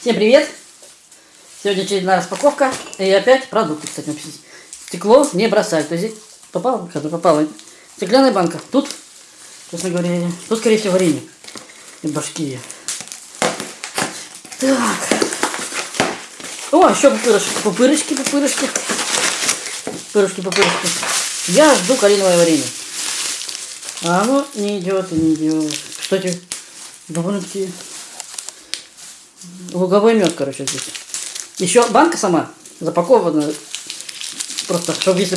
Всем привет! Сегодня очередная распаковка. И опять продукты, кстати. Стекло не бросать. То есть попало, когда попало. Стеклянная банка. Тут, честно говоря, тут, скорее всего, варенье. И башки. Так. О, еще пупырышки, пупырышки, пупырышки. Пупырышки, пупырышки. Я жду калиновое варенье. А оно не идет не идет. Кстати, довольно-таки луговой мед, короче, здесь. Еще банка сама запакована. Просто, чтобы если